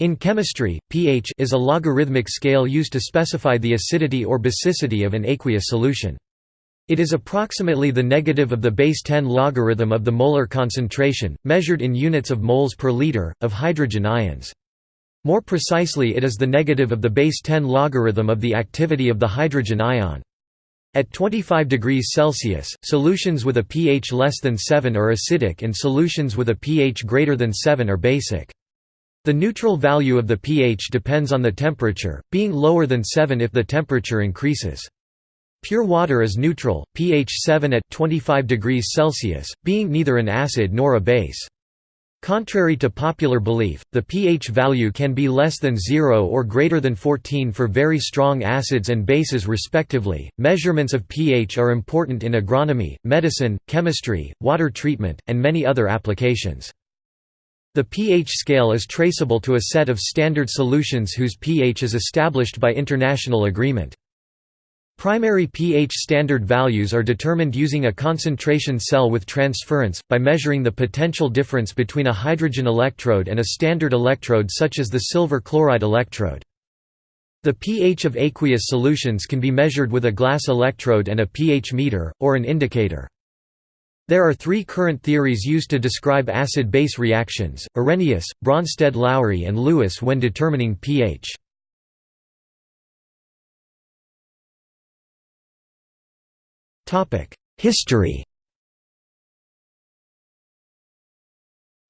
In chemistry, pH is a logarithmic scale used to specify the acidity or basicity of an aqueous solution. It is approximately the negative of the base 10 logarithm of the molar concentration, measured in units of moles per liter, of hydrogen ions. More precisely it is the negative of the base 10 logarithm of the activity of the hydrogen ion. At 25 degrees Celsius, solutions with a pH less than 7 are acidic and solutions with a pH greater than 7 are basic. The neutral value of the pH depends on the temperature, being lower than 7 if the temperature increases. Pure water is neutral, pH 7 at 25 degrees Celsius, being neither an acid nor a base. Contrary to popular belief, the pH value can be less than 0 or greater than 14 for very strong acids and bases respectively. Measurements of pH are important in agronomy, medicine, chemistry, water treatment, and many other applications. The pH scale is traceable to a set of standard solutions whose pH is established by international agreement. Primary pH standard values are determined using a concentration cell with transference, by measuring the potential difference between a hydrogen electrode and a standard electrode such as the silver chloride electrode. The pH of aqueous solutions can be measured with a glass electrode and a pH meter, or an indicator. There are three current theories used to describe acid-base reactions, Arrhenius, Bronsted-Lowry and Lewis when determining pH. History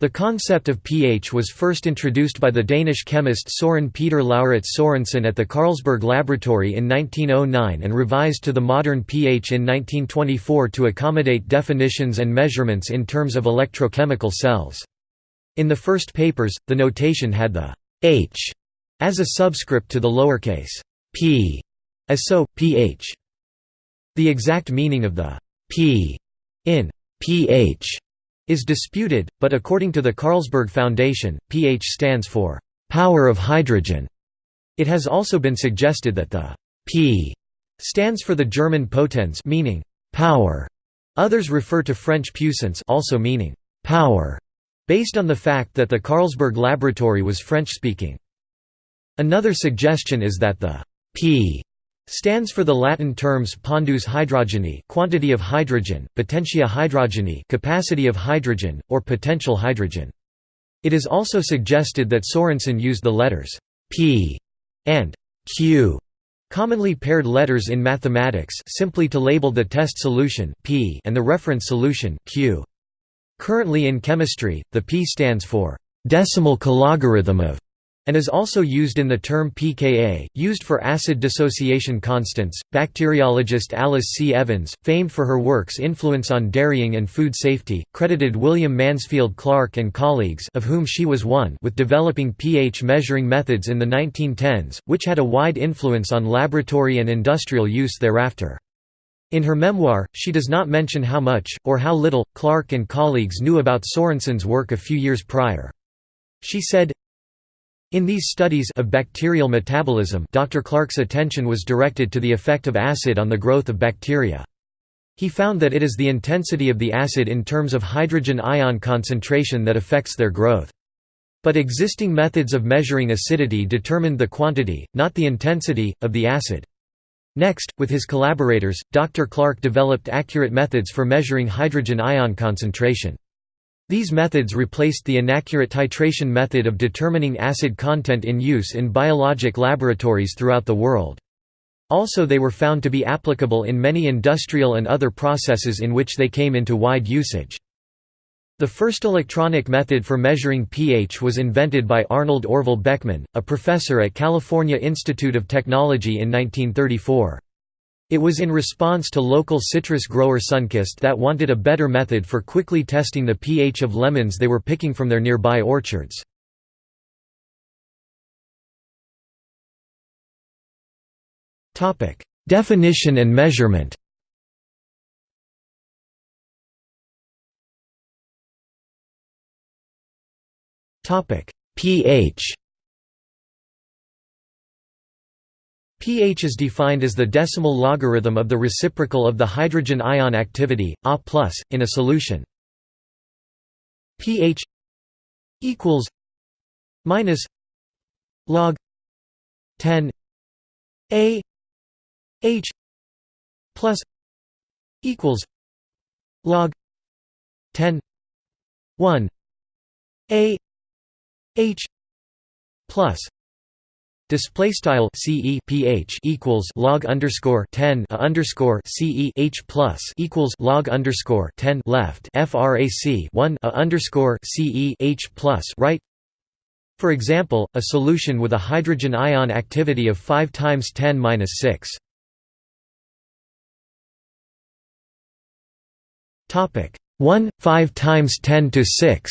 The concept of pH was first introduced by the Danish chemist Søren Peter Lauritz Sorensen at the Carlsberg Laboratory in 1909 and revised to the modern pH in 1924 to accommodate definitions and measurements in terms of electrochemical cells. In the first papers, the notation had the h as a subscript to the lowercase p, as so, pH. The exact meaning of the p in pH is disputed, but according to the Carlsberg Foundation, pH stands for «power of hydrogen». It has also been suggested that the «P» stands for the German potens meaning «power». Others refer to French puissance also meaning «power», based on the fact that the Carlsberg laboratory was French-speaking. Another suggestion is that the «P» stands for the Latin terms pondus hydrogeni quantity of hydrogen, potentia hydrogeni capacity of hydrogen, or potential hydrogen. It is also suggested that Sorensen used the letters p and q, commonly paired letters in mathematics simply to label the test solution p and the reference solution q. Currently in chemistry, the p stands for decimal cologarithm of and is also used in the term pKa, used for acid dissociation constants. Bacteriologist Alice C. Evans, famed for her work's influence on dairying and food safety, credited William Mansfield Clark and colleagues of whom she was one with developing pH measuring methods in the 1910s, which had a wide influence on laboratory and industrial use thereafter. In her memoir, she does not mention how much, or how little, Clark and colleagues knew about Sorensen's work a few years prior. She said, in these studies of bacterial metabolism Dr. Clark's attention was directed to the effect of acid on the growth of bacteria. He found that it is the intensity of the acid in terms of hydrogen ion concentration that affects their growth. But existing methods of measuring acidity determined the quantity, not the intensity, of the acid. Next, with his collaborators, Dr. Clark developed accurate methods for measuring hydrogen ion concentration. These methods replaced the inaccurate titration method of determining acid content in use in biologic laboratories throughout the world. Also they were found to be applicable in many industrial and other processes in which they came into wide usage. The first electronic method for measuring pH was invented by Arnold Orville Beckman, a professor at California Institute of Technology in 1934. It was in response to local citrus grower Sunkist that wanted a better method for quickly testing the pH of lemons they were picking from their nearby orchards. Definition and measurement pH pH is defined as the decimal logarithm of the reciprocal of the hydrogen ion activity, A+, in a solution. pH equals minus log 10 a h plus equals log 10 1 a h plus Display style CE pH equals log underscore ten a underscore CE H plus equals log underscore ten left FRAC one a underscore CE H plus right. For example, a solution with a hydrogen ion activity of five times ten minus six. Topic one five times ten to six.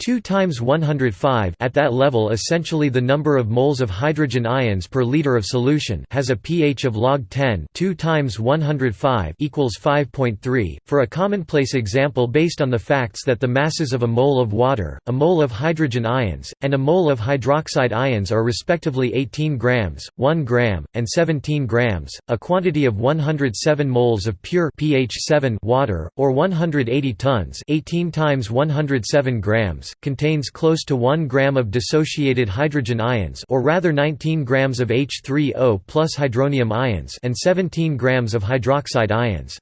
2 times 105 at that level essentially the number of moles of hydrogen ions per liter of solution has a pH of log 10 2 times 105 equals 5.3 for a commonplace example based on the facts that the masses of a mole of water a mole of hydrogen ions and a mole of hydroxide ions are respectively 18 grams 1 gram and 17 grams a quantity of 107 moles of pure pH 7 water or 180 tons 18 times 107 grams contains close to 1 gram of dissociated hydrogen ions or rather 19 grams of H3O plus hydronium ions and 17 grams of hydroxide ions.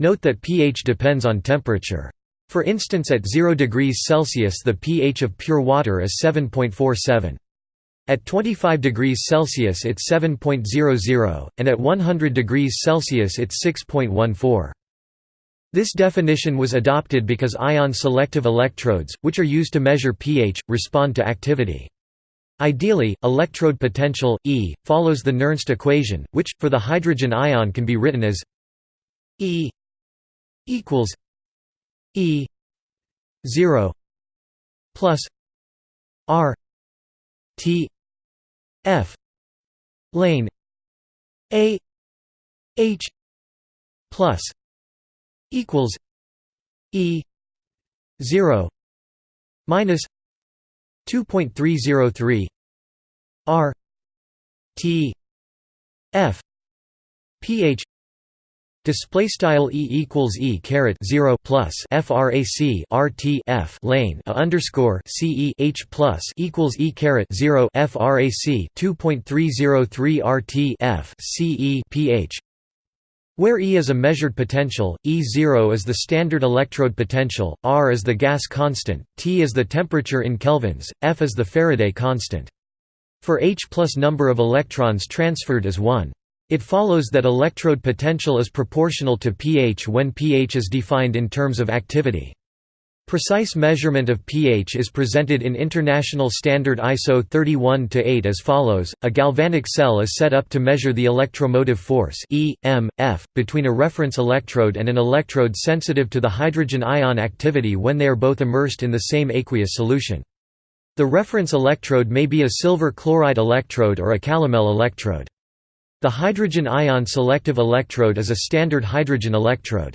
Note that pH depends on temperature. For instance at 0 degrees Celsius the pH of pure water is 7.47. At 25 degrees Celsius it's 7.00, and at 100 degrees Celsius it's 6.14. This definition was adopted because ion-selective electrodes, which are used to measure pH, respond to activity. Ideally, electrode potential, E, follows the Nernst equation, which, for the hydrogen ion can be written as E equals E 0 plus R T F lane A H plus equals E zero minus two point three zero three R T F pH Display style e equals e caret zero plus frac rt f lane a underscore c e h plus equals e caret zero frac two point three zero three rt f c e pH where E is a measured potential, E0 is the standard electrode potential, R is the gas constant, T is the temperature in kelvins, F is the Faraday constant. For H plus number of electrons transferred is 1. It follows that electrode potential is proportional to pH when pH is defined in terms of activity. Precise measurement of pH is presented in International Standard ISO 31-8 as follows, a galvanic cell is set up to measure the electromotive force e, m, f, between a reference electrode and an electrode sensitive to the hydrogen ion activity when they are both immersed in the same aqueous solution. The reference electrode may be a silver chloride electrode or a calomel electrode. The hydrogen ion selective electrode is a standard hydrogen electrode.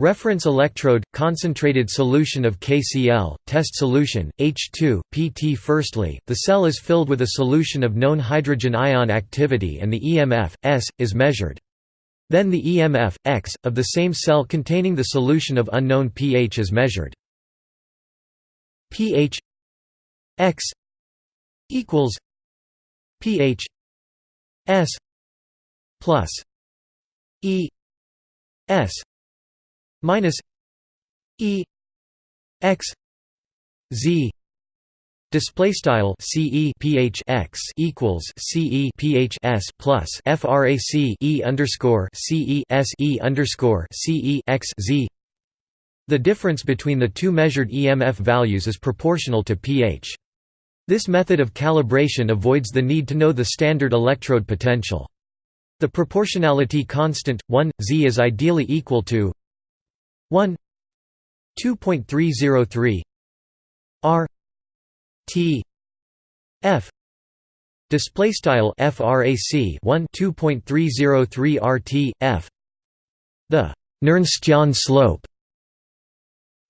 Reference electrode, concentrated solution of KCl, test solution, H2, PT. Firstly, the cell is filled with a solution of known hydrogen ion activity and the EMF, S, is measured. Then the EMF, X, of the same cell containing the solution of unknown pH is measured. pH X equals pH S plus E S minus E x z Display style CE x equals CE s plus FRAC E underscore CE S E underscore CE x Z. The difference between the two measured EMF values is proportional to pH. This method of calibration avoids the need to know the standard electrode potential. The proportionality constant 1 Z is ideally equal to 1 2.303 r t f display style frac 1 2.303 rt f the Nernstian slope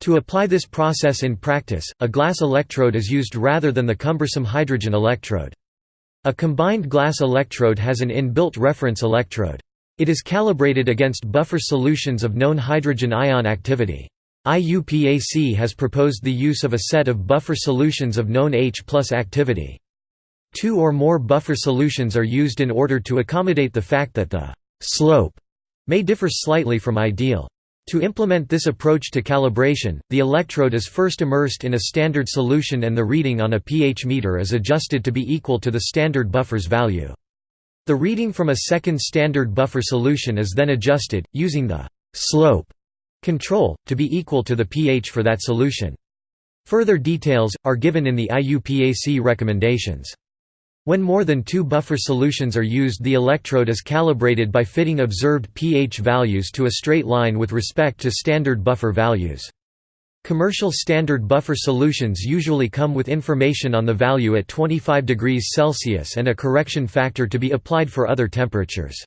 to apply this process in practice, a glass electrode is used rather than the cumbersome hydrogen electrode. A combined glass electrode has an inbuilt reference electrode. It is calibrated against buffer solutions of known hydrogen ion activity. IUPAC has proposed the use of a set of buffer solutions of known H plus activity. Two or more buffer solutions are used in order to accommodate the fact that the «slope» may differ slightly from ideal. To implement this approach to calibration, the electrode is first immersed in a standard solution and the reading on a pH meter is adjusted to be equal to the standard buffer's value. The reading from a second standard buffer solution is then adjusted, using the «slope» control, to be equal to the pH for that solution. Further details, are given in the IUPAC recommendations. When more than two buffer solutions are used the electrode is calibrated by fitting observed pH values to a straight line with respect to standard buffer values. Commercial standard buffer solutions usually come with information on the value at 25 degrees Celsius and a correction factor to be applied for other temperatures.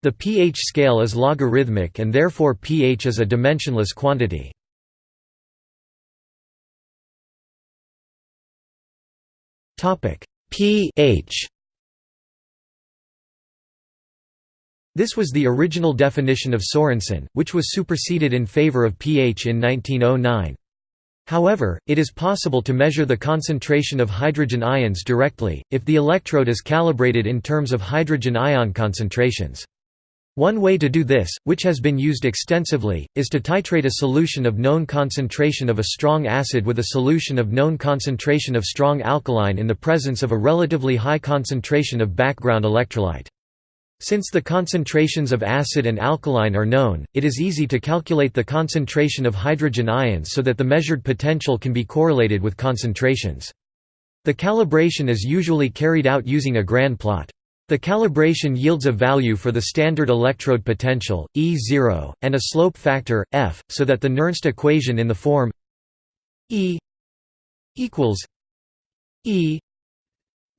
The pH scale is logarithmic and therefore pH is a dimensionless quantity. PH This was the original definition of Sorensen, which was superseded in favor of pH in 1909. However, it is possible to measure the concentration of hydrogen ions directly, if the electrode is calibrated in terms of hydrogen ion concentrations. One way to do this, which has been used extensively, is to titrate a solution of known concentration of a strong acid with a solution of known concentration of strong alkaline in the presence of a relatively high concentration of background electrolyte. Since the concentrations of acid and alkaline are known, it is easy to calculate the concentration of hydrogen ions so that the measured potential can be correlated with concentrations. The calibration is usually carried out using a Gran plot. The calibration yields a value for the standard electrode potential, E0, and a slope factor, f, so that the Nernst equation in the form E equals E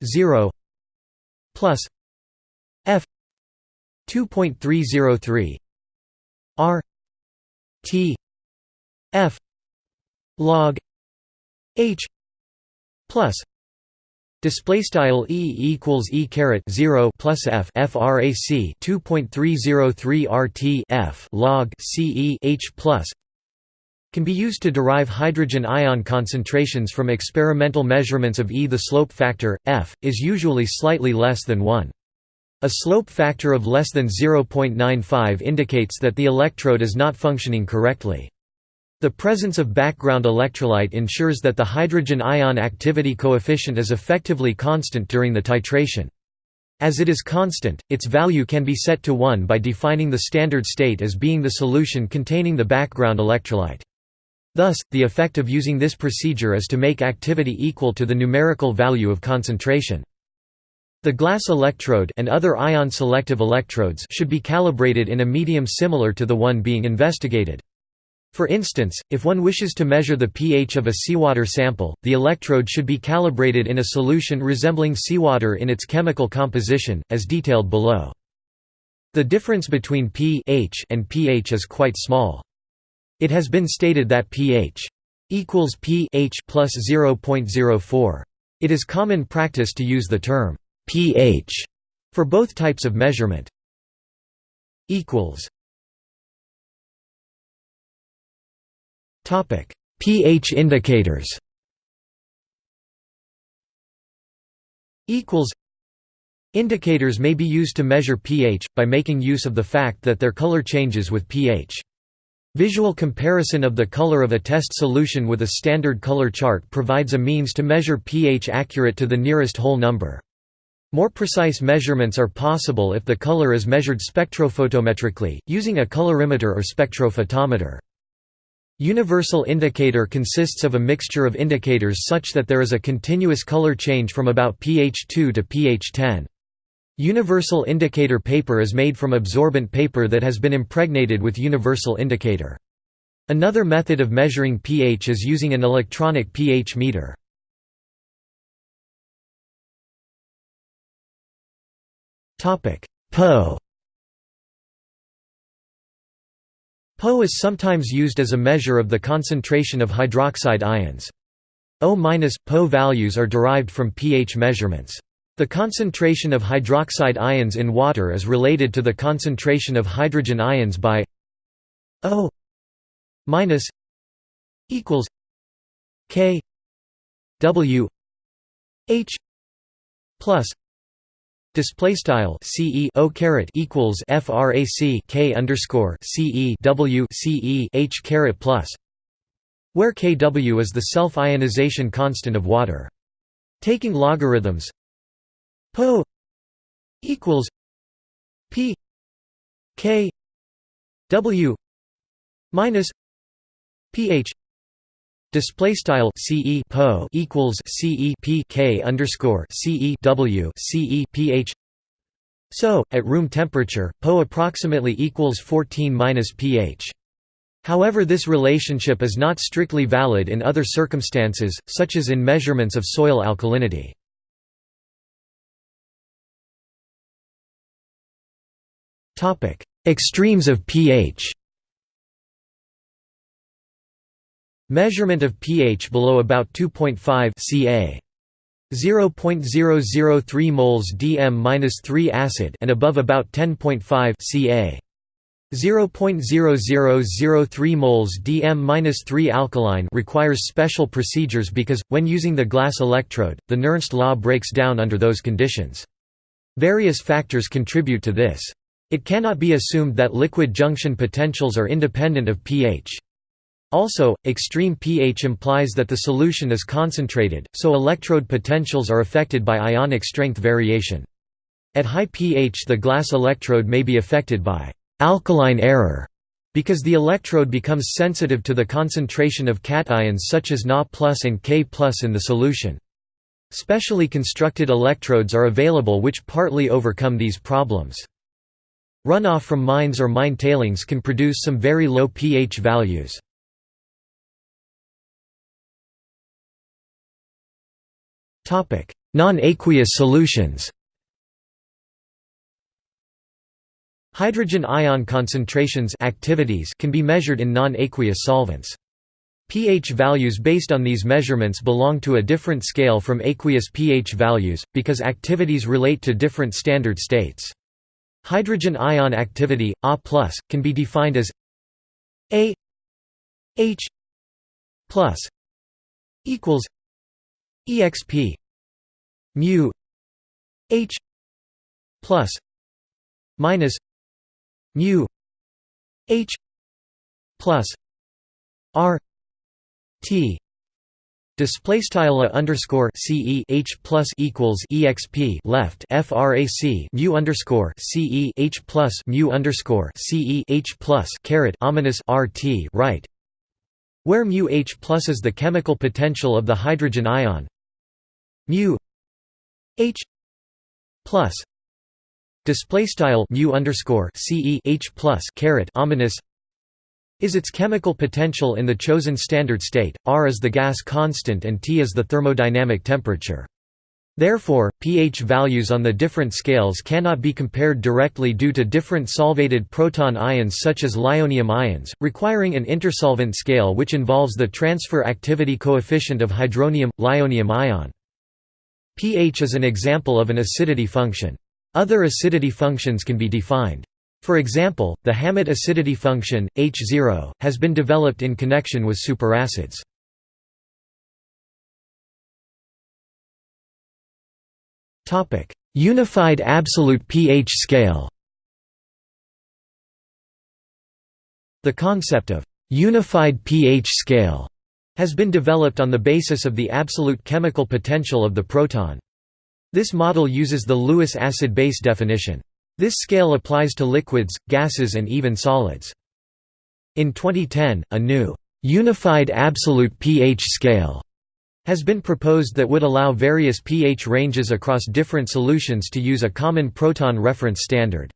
0 plus f 2.303 r. T. F. log. H. plus. Display style E equals E caret zero plus F FRAC two point three zero three RT F log CE H plus. Can be used to derive hydrogen ion concentrations from experimental measurements of E. The slope factor, F, is usually slightly less than 1. A slope factor of less than 0.95 indicates that the electrode is not functioning correctly. The presence of background electrolyte ensures that the hydrogen ion activity coefficient is effectively constant during the titration. As it is constant, its value can be set to 1 by defining the standard state as being the solution containing the background electrolyte. Thus, the effect of using this procedure is to make activity equal to the numerical value of concentration. The glass electrode and other ion-selective electrodes should be calibrated in a medium similar to the one being investigated. For instance, if one wishes to measure the pH of a seawater sample, the electrode should be calibrated in a solution resembling seawater in its chemical composition, as detailed below. The difference between pH and pH is quite small. It has been stated that pH equals pH plus 0.04. It is common practice to use the term pH for both types of measurement. equals Topic: pH indicators. Equals. Indicators may be used to measure pH by making use of the fact that their color changes with pH. Visual comparison of the color of a test solution with a standard color chart provides a means to measure pH accurate to the nearest whole number. More precise measurements are possible if the color is measured spectrophotometrically, using a colorimeter or spectrophotometer. Universal indicator consists of a mixture of indicators such that there is a continuous color change from about pH 2 to pH 10. Universal indicator paper is made from absorbent paper that has been impregnated with universal indicator. Another method of measuring pH is using an electronic pH meter. PO Po is sometimes used as a measure of the concentration of hydroxide ions. O-Po values are derived from pH measurements. The concentration of hydroxide ions in water is related to the concentration of hydrogen ions by O minus equals K W H plus display style ce o caret equals frac k underscore ce w ce h caret plus where kw is the self ionization constant of water. Taking logarithms po equals p k w minus ph Display style CE po equals CE P K underscore CE W CE pH. So, at room temperature, Po approximately equals 14 minus pH. However this relationship is not strictly valid in other circumstances, such as in measurements of soil alkalinity. Extremes of pH Measurement of pH below about 2.5 ca. 0.003 moles DM-3 acid and above about 10.5 ca. 0.0003 moles DM-3 alkaline requires special procedures because, when using the glass electrode, the Nernst law breaks down under those conditions. Various factors contribute to this. It cannot be assumed that liquid junction potentials are independent of pH. Also, extreme pH implies that the solution is concentrated, so electrode potentials are affected by ionic strength variation. At high pH the glass electrode may be affected by «alkaline error» because the electrode becomes sensitive to the concentration of cations such as Na and K in the solution. Specially constructed electrodes are available which partly overcome these problems. Runoff from mines or mine tailings can produce some very low pH values. Non-aqueous solutions Hydrogen ion concentrations activities can be measured in non-aqueous solvents. pH values based on these measurements belong to a different scale from aqueous pH values, because activities relate to different standard states. Hydrogen ion activity, A+, can be defined as A H plus equals exp mu h plus minus mu h plus r t. Display style underscore ce h plus equals exp left frac mu underscore ce h plus mu underscore ce h plus caret ominous rt right. Where mu H plus is the chemical potential of the hydrogen ion mu H plus display style mu underscore ce H plus caret ominous is its chemical potential in the chosen standard state. R is the gas constant and T is the thermodynamic temperature. Therefore, pH values on the different scales cannot be compared directly due to different solvated proton ions such as lyonium ions, requiring an intersolvent scale which involves the transfer activity coefficient of hydronium – lyonium ion. pH is an example of an acidity function. Other acidity functions can be defined. For example, the Hammett acidity function, H0, has been developed in connection with superacids. Unified absolute pH scale. The concept of unified pH scale has been developed on the basis of the absolute chemical potential of the proton. This model uses the Lewis acid-base definition. This scale applies to liquids, gases and even solids. In 2010, a new unified absolute pH scale has been proposed that would allow various pH ranges across different solutions to use a common proton reference standard.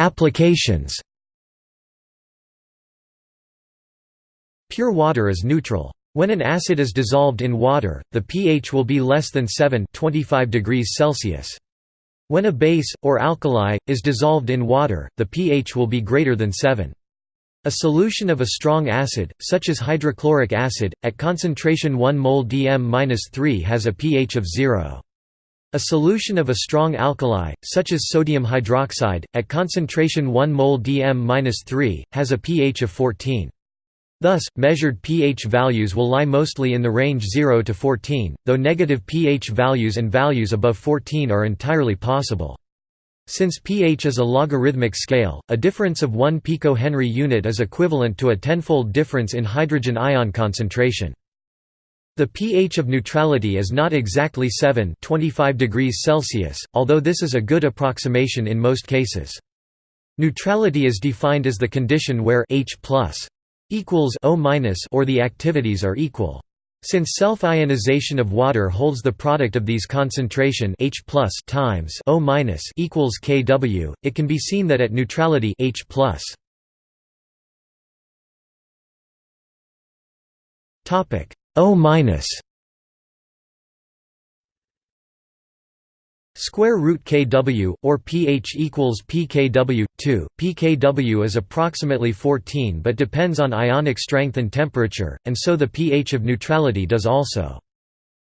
Applications Pure water is neutral. When an acid is dissolved in water, the pH will be less than 7 25 degrees Celsius. When a base, or alkali, is dissolved in water, the pH will be greater than 7. A solution of a strong acid, such as hydrochloric acid, at concentration 1 mol dm-3 has a pH of 0. A solution of a strong alkali, such as sodium hydroxide, at concentration 1 mol dm-3, has a pH of 14. Thus, measured pH values will lie mostly in the range 0 to 14, though negative pH values and values above 14 are entirely possible. Since pH is a logarithmic scale, a difference of 1 picohenry unit is equivalent to a tenfold difference in hydrogen ion concentration. The pH of neutrality is not exactly 7 25 degrees Celsius, although this is a good approximation in most cases. Neutrality is defined as the condition where H equals O or the activities are equal. Since self-ionization of water holds the product of these concentration H times O equals Kw, it can be seen that at neutrality H topic O minus square root kW or pH equals pKw 2 pKw is approximately 14 but depends on ionic strength and temperature and so the pH of neutrality does also.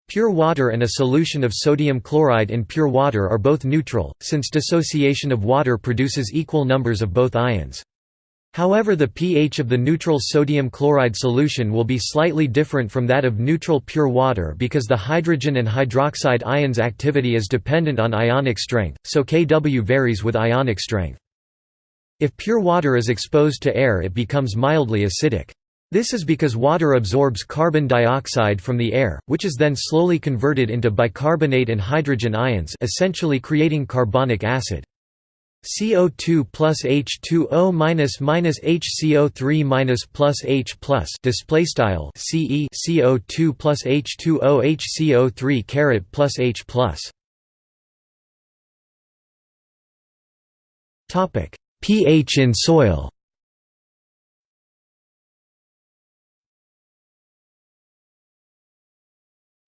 Pure water and a solution of sodium chloride in pure water are both neutral since dissociation of water produces equal numbers of both ions However the pH of the neutral sodium chloride solution will be slightly different from that of neutral pure water because the hydrogen and hydroxide ions activity is dependent on ionic strength, so Kw varies with ionic strength. If pure water is exposed to air it becomes mildly acidic. This is because water absorbs carbon dioxide from the air, which is then slowly converted into bicarbonate and hydrogen ions essentially creating carbonic acid. CO2 plus H2O minus minus HCO3 minus plus H plus display style CE CO2 plus H2O HCO3 caret plus H plus. Topic pH in soil.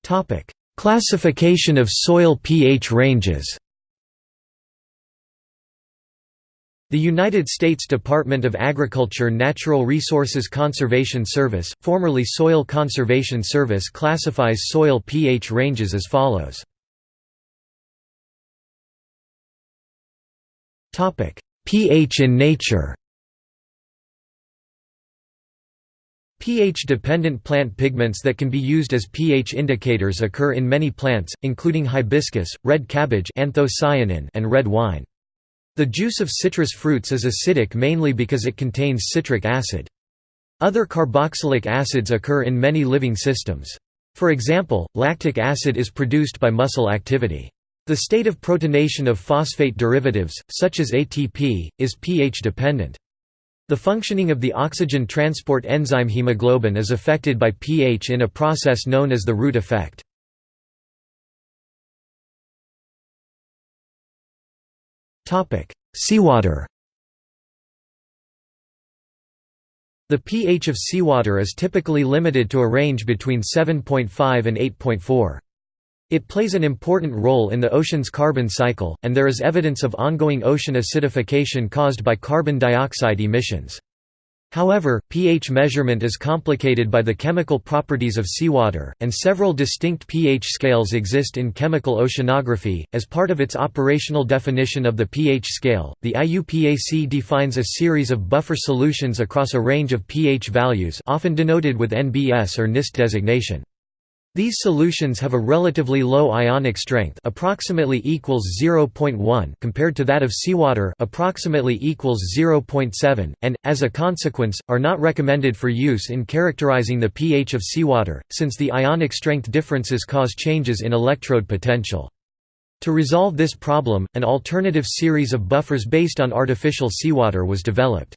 Topic classification of soil pH ranges The United States Department of Agriculture Natural Resources Conservation Service, formerly Soil Conservation Service classifies soil pH ranges as follows. pH in nature pH-dependent plant pigments that can be used as pH indicators occur in many plants, including hibiscus, red cabbage and red wine. The juice of citrus fruits is acidic mainly because it contains citric acid. Other carboxylic acids occur in many living systems. For example, lactic acid is produced by muscle activity. The state of protonation of phosphate derivatives, such as ATP, is pH dependent. The functioning of the oxygen transport enzyme hemoglobin is affected by pH in a process known as the root effect. Topic: Seawater. The pH of seawater is typically limited to a range between 7.5 and 8.4. It plays an important role in the ocean's carbon cycle, and there is evidence of ongoing ocean acidification caused by carbon dioxide emissions. However, pH measurement is complicated by the chemical properties of seawater, and several distinct pH scales exist in chemical oceanography. As part of its operational definition of the pH scale, the IUPAC defines a series of buffer solutions across a range of pH values, often denoted with NBS or NIST designation. These solutions have a relatively low ionic strength approximately equals 0.1 compared to that of seawater approximately equals 0.7 and as a consequence are not recommended for use in characterizing the pH of seawater since the ionic strength differences cause changes in electrode potential. To resolve this problem, an alternative series of buffers based on artificial seawater was developed.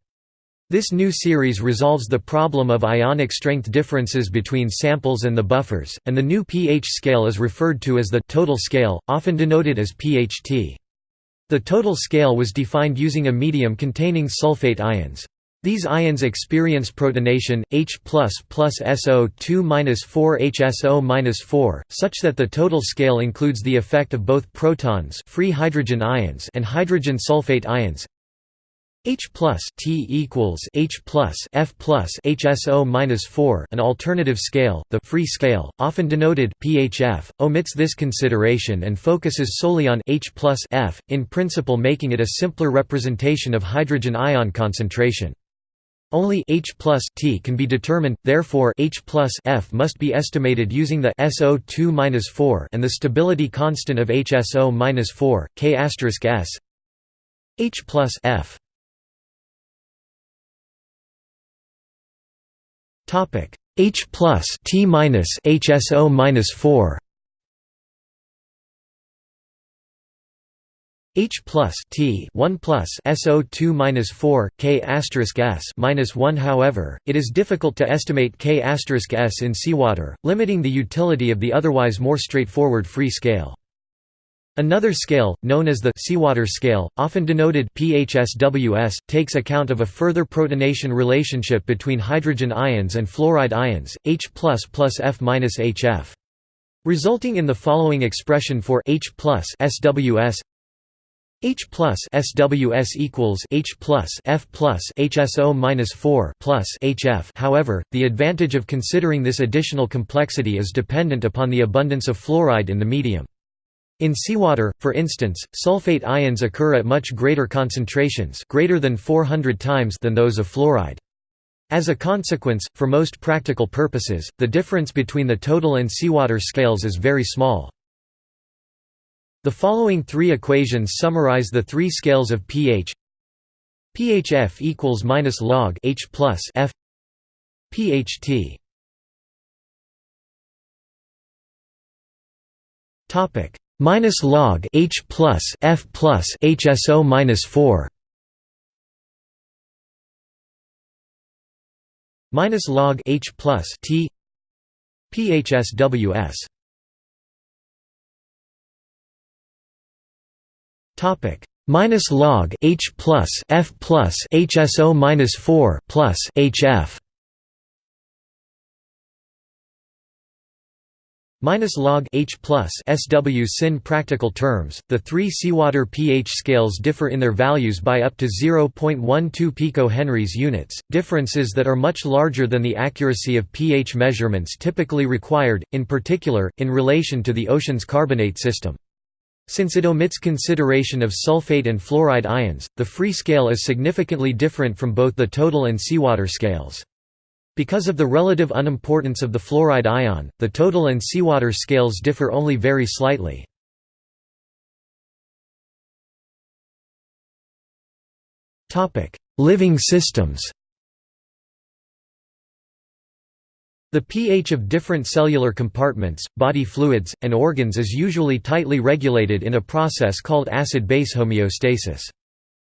This new series resolves the problem of ionic strength differences between samples and the buffers, and the new pH scale is referred to as the total scale, often denoted as pHT. The total scale was defined using a medium containing sulfate ions. These ions experience protonation H plus SO2 minus 4 HSO minus 4, such that the total scale includes the effect of both protons, free hydrogen ions, and hydrogen sulfate ions. H plus T equals H plus F plus HSO minus 4 an alternative scale, the free scale, often denoted PHF, omits this consideration and focuses solely on H plus F, in principle making it a simpler representation of hydrogen ion concentration. Only H plus T can be determined, therefore H plus F must be estimated using the SO2-4 and the stability constant of HSO-4, K S H plus F Topic H plus T minus HSO minus four H plus T one plus SO two minus four K asterisk S minus one. However, it is difficult to estimate K asterisk S in seawater, limiting the utility of the otherwise more straightforward free scale. Another scale, known as the seawater scale, often denoted PHSWS, takes account of a further protonation relationship between hydrogen ions and fluoride ions, H plus F HF. Resulting in the following expression for H plus SWS H plus SWS equals H plus F plus HSO minus 4 plus HF. However, the advantage of considering this additional complexity is dependent upon the abundance of fluoride in the medium. In seawater, for instance, sulfate ions occur at much greater concentrations greater than 400 times than those of fluoride. As a consequence, for most practical purposes, the difference between the total and seawater scales is very small. The following three equations summarize the three scales of pH PHF equals minus log H plus F PHT Topic minus log H plus F plus HSO minus four. Minus log H plus T PHSWS topic. Minus log H plus F plus HSO minus four plus HF minus log H plus SW sin practical terms, the three seawater pH scales differ in their values by up to 0.12 picohenries units, differences that are much larger than the accuracy of pH measurements typically required, in particular, in relation to the ocean's carbonate system. Since it omits consideration of sulfate and fluoride ions, the free scale is significantly different from both the total and seawater scales. Because of the relative unimportance of the fluoride ion, the total and seawater scales differ only very slightly. Living systems The pH of different cellular compartments, body fluids, and organs is usually tightly regulated in a process called acid-base homeostasis.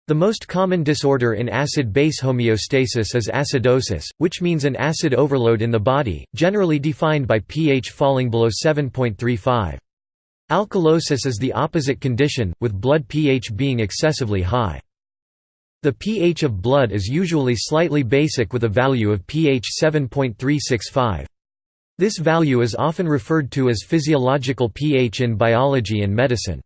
The most common disorder in acid-base homeostasis is acidosis, which means an acid overload in the body, generally defined by pH falling below 7.35. Alkalosis is the opposite condition, with blood pH being excessively high. The pH of blood is usually slightly basic with a value of pH 7.365. This value is often referred to as physiological pH in biology and medicine.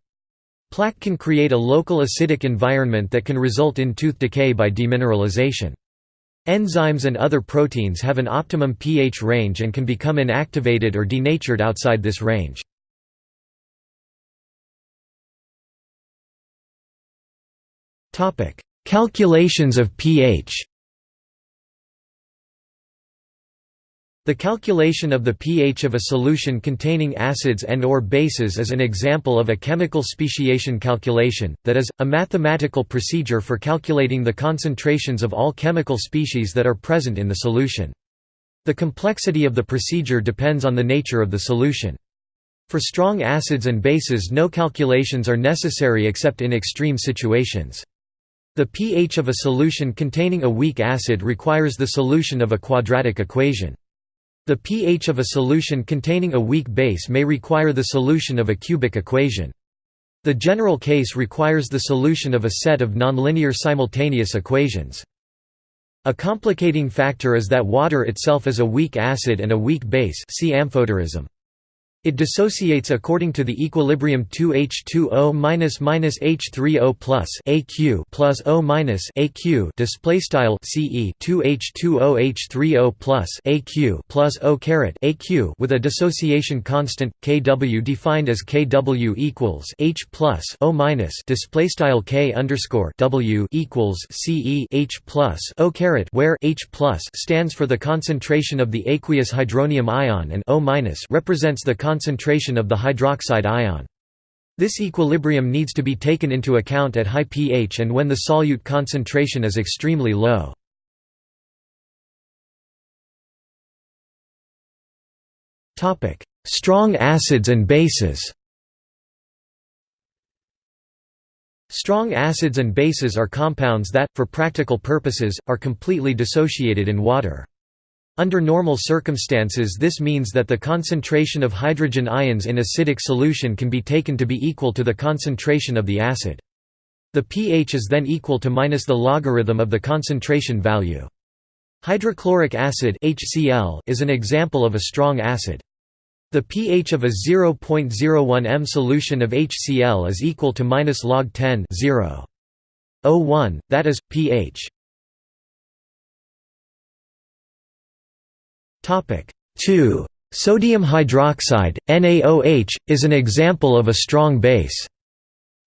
Plaque can create a local acidic environment that can result in tooth decay by demineralization. Enzymes and other proteins have an optimum pH range and can become inactivated or denatured outside this range. Calculations of pH The calculation of the pH of a solution containing acids and or bases is an example of a chemical speciation calculation, that is, a mathematical procedure for calculating the concentrations of all chemical species that are present in the solution. The complexity of the procedure depends on the nature of the solution. For strong acids and bases no calculations are necessary except in extreme situations. The pH of a solution containing a weak acid requires the solution of a quadratic equation. The pH of a solution containing a weak base may require the solution of a cubic equation. The general case requires the solution of a set of nonlinear simultaneous equations. A complicating factor is that water itself is a weak acid and a weak base see amphoterism. It dissociates according to the equilibrium 2H2O H3O plus AQ plus O minus AQ display style CE 2H2O H3O plus AQ plus O caret AQ with a dissociation constant kW defined as kW equals H plus O minus display style K underscore W equals CE H plus O caret where H plus stands for the concentration of the aqueous hydronium ion and O minus represents the concentration of the hydroxide ion. This equilibrium needs to be taken into account at high pH and when the solute concentration is extremely low. Strong acids and bases Strong acids and bases are compounds that, for practical purposes, are completely dissociated in water. Under normal circumstances this means that the concentration of hydrogen ions in acidic solution can be taken to be equal to the concentration of the acid. The pH is then equal to minus the logarithm of the concentration value. Hydrochloric acid HCl is an example of a strong acid. The pH of a 0.01 m solution of HCl is equal to minus log 10 0.01, that is, pH 2. Sodium hydroxide, NaOH, is an example of a strong base.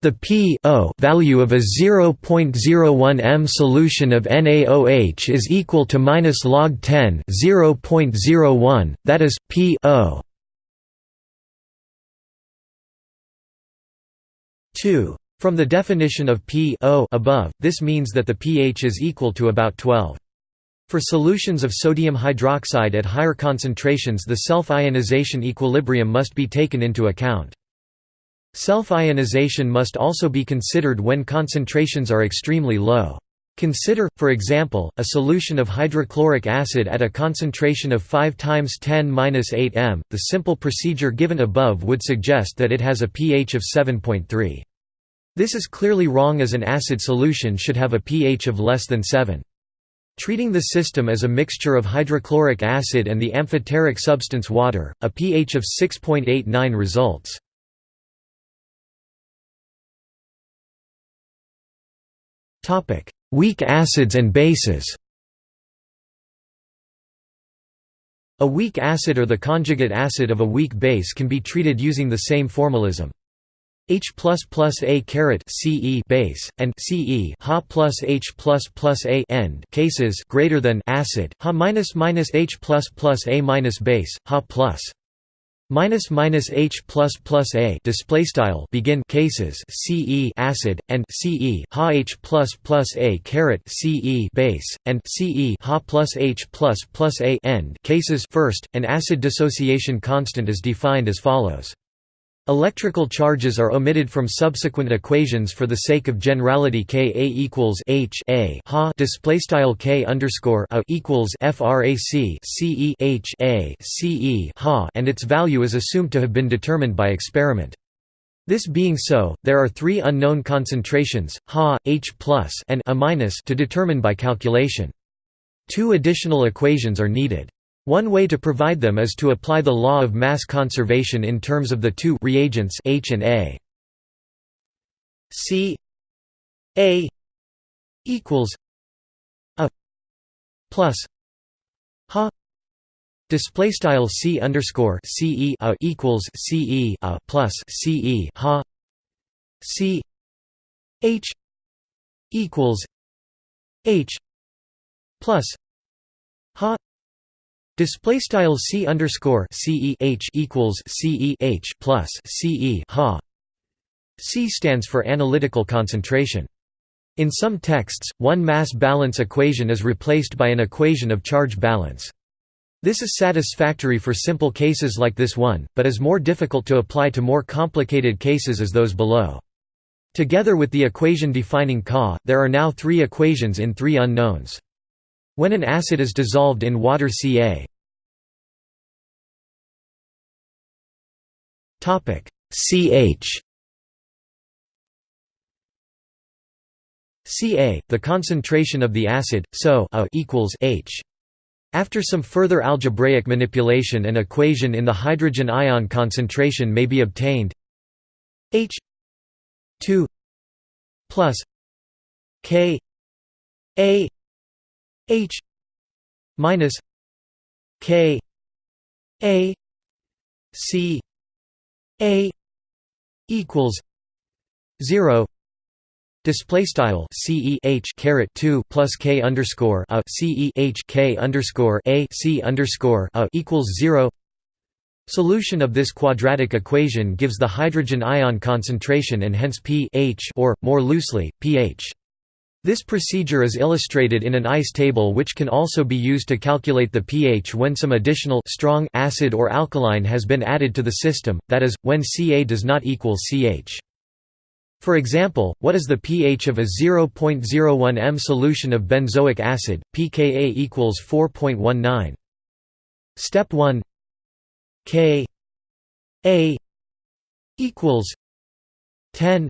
The p value of a 0.01 m solution of NaOH is equal to minus log 10 0.01, that is, p 2. From the definition of p above, this means that the pH is equal to about 12. For solutions of sodium hydroxide at higher concentrations the self-ionization equilibrium must be taken into account. Self-ionization must also be considered when concentrations are extremely low. Consider, for example, a solution of hydrochloric acid at a concentration of 5 times 10^-8 m. The simple procedure given above would suggest that it has a pH of 7.3. This is clearly wrong as an acid solution should have a pH of less than 7. Treating the system as a mixture of hydrochloric acid and the amphoteric substance water, a pH of 6.89 results. Weak acids and bases A weak acid or the conjugate acid of a weak base can be treated using the same formalism. H plus plus A caret CE base and CE Ha plus H plus plus A end cases greater than acid Ha minus minus H plus plus A minus base Ha plus. Minus minus H plus plus A display style begin cases CE acid and CE Ha H plus plus A caret CE base and CE Ha plus H plus plus A end cases. First an acid dissociation constant is defined as follows Electrical charges are omitted from subsequent equations for the sake of generality Ka equals H A ha display style K underscore a equals frac Ce H A Ce ha and its value is assumed to have been determined by experiment. This being so, there are three unknown concentrations, Ha, H and A to determine by calculation. Two additional equations are needed. One way to provide them is to apply the law of mass conservation in terms of the two reagents H and A. C. A. equals A plus Ha display style C underscore C E A equals C E A plus C E Ha C. H equals H plus Ha Display style c underscore c e h equals c e h plus c e ha. C stands for analytical concentration. In some texts, one mass balance equation is replaced by an equation of charge balance. This is satisfactory for simple cases like this one, but is more difficult to apply to more complicated cases as those below. Together with the equation defining Ca, there are now three equations in three unknowns. When an acid is dissolved in water Ca. CH. Ca, the concentration of the acid, so a equals H. After some further algebraic manipulation an equation in the hydrogen ion concentration may be obtained. H 2 plus K A H minus K A C A equals zero Display style C E H caret two plus K underscore a C E H K underscore A C underscore a equals zero Solution of this quadratic equation gives the hydrogen ion concentration and hence pH or, more loosely, pH. This procedure is illustrated in an ICE table which can also be used to calculate the pH when some additional strong acid or alkaline has been added to the system, that is, when Ca does not equal Ch. For example, what is the pH of a 0.01 m solution of benzoic acid, pKa equals 4.19. Step 1 K A equals 10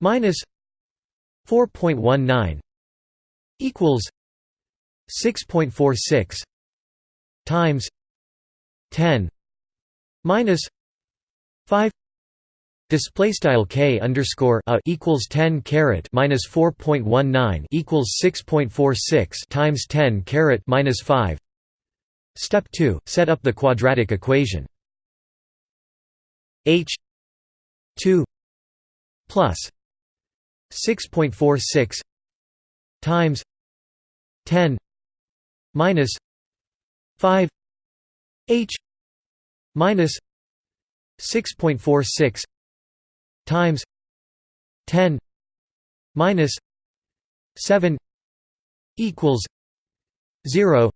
minus 4.19 equals 6.46 times 10 minus 5 Display style k underscore a equals 10 caret minus 4.19 equals 6.46 times 10 caret minus 5. Step 2. Set up the quadratic equation. H 2 plus 6.46 times 10 minus 5 h minus 6.46 times 10 minus 7 equals 0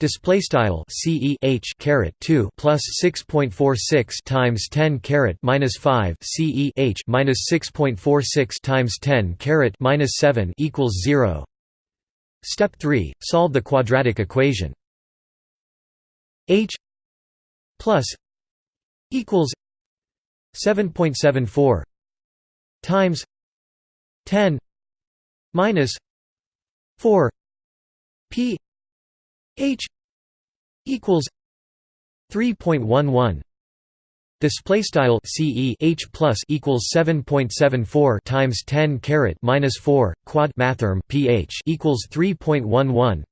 Display style C E H caret two plus six point four six times ten caret minus five C E H minus six point four six times ten caret minus seven equals zero. Step three: Solve the quadratic equation. H plus equals seven point seven four times ten minus four P H equals 3.11 Display style CE H plus equals 7.74 times 10 caret minus 4 quad mathrm pH equals 3.11.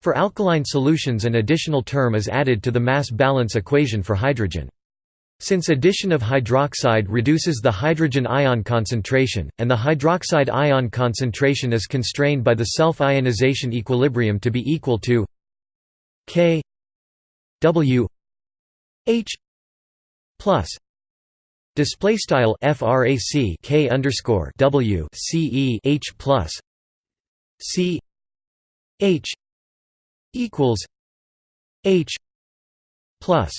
For alkaline solutions, an additional term is added to the mass balance equation for hydrogen. Since addition of hydroxide reduces the hydrogen ion concentration, and the hydroxide ion concentration is constrained by the self-ionization equilibrium to be equal to K W H plus display style frac K underscore W C E H plus C H equals H plus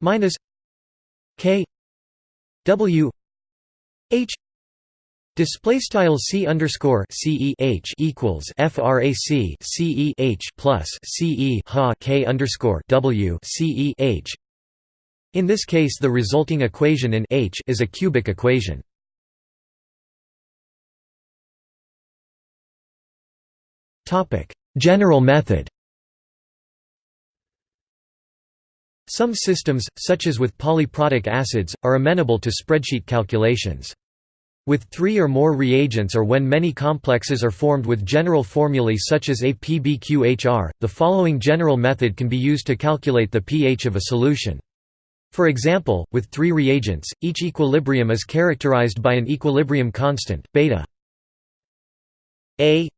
minus k w h Display style c underscore c e h equals frac c e h plus c e ha k underscore w c e h. In this case, the resulting equation in H is a cubic equation. Topic: General method. Some systems, such as with polyprotic acids, are amenable to spreadsheet calculations. With three or more reagents or when many complexes are formed with general formulae such as APBQHR, the following general method can be used to calculate the pH of a solution. For example, with three reagents, each equilibrium is characterized by an equilibrium constant, beta A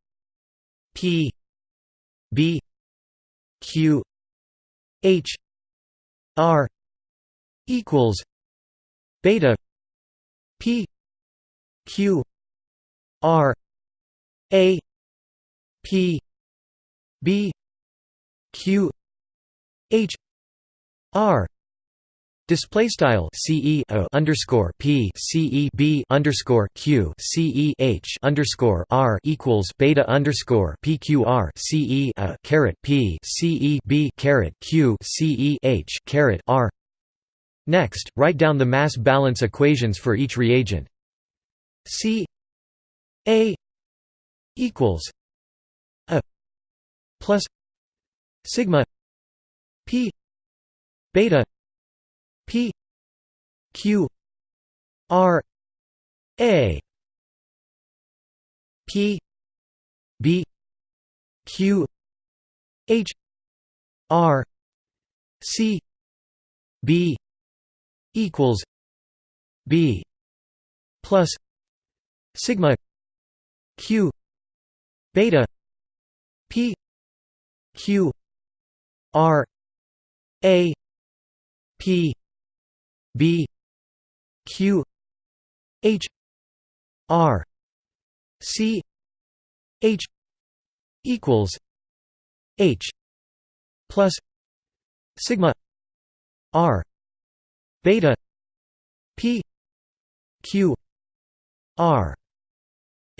P B Q H R equals beta P Q R A P B Q H R Display style CE underscore P CE B underscore Q CE H underscore R equals beta underscore PQR CE a caret P CE B caret Q CE H caret R Next, write down the mass balance equations for each reagent. C A equals a plus sigma p beta p q r a p b q h r c b equals b plus sigma q beta p q r a p b q h r c h equals h plus sigma r beta p q r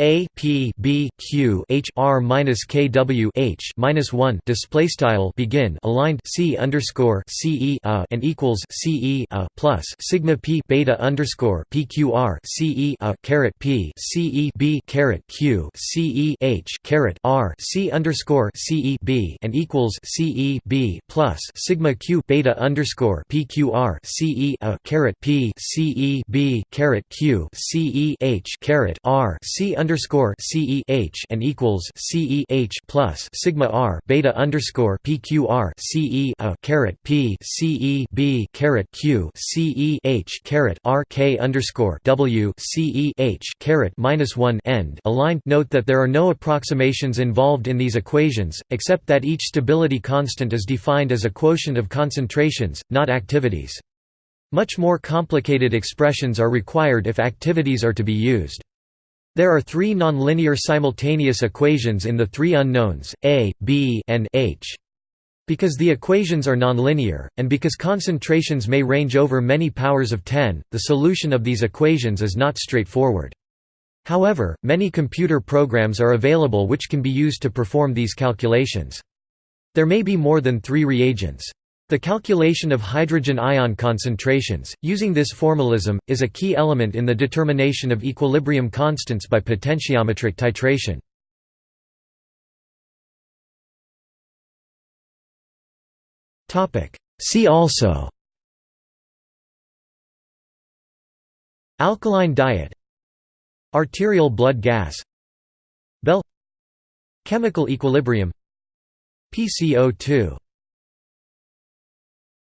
a p b q h r minus k w h minus one display style begin aligned c underscore c e a and equals c e a plus sigma p beta underscore p q r c e a caret p c e b caret q c e h caret r c underscore c e b and equals c e b plus sigma q beta underscore p q r c e a caret p c e b caret q c e h caret r c underscore underscore CEH and equals CEH plus sigma R beta underscore PQR CE a caret P CE B caret Q CEH caret R K underscore W CEH caret minus one end aligned. Note that there are no approximations involved in these equations, except that each stability constant is defined as a quotient of concentrations, not activities. Much more complicated expressions are required if activities are to be used. There are three nonlinear simultaneous equations in the three unknowns, A, B, and H. Because the equations are nonlinear, and because concentrations may range over many powers of 10, the solution of these equations is not straightforward. However, many computer programs are available which can be used to perform these calculations. There may be more than three reagents. The calculation of hydrogen ion concentrations, using this formalism, is a key element in the determination of equilibrium constants by potentiometric titration. See also Alkaline diet Arterial blood gas Bell Chemical equilibrium PCO2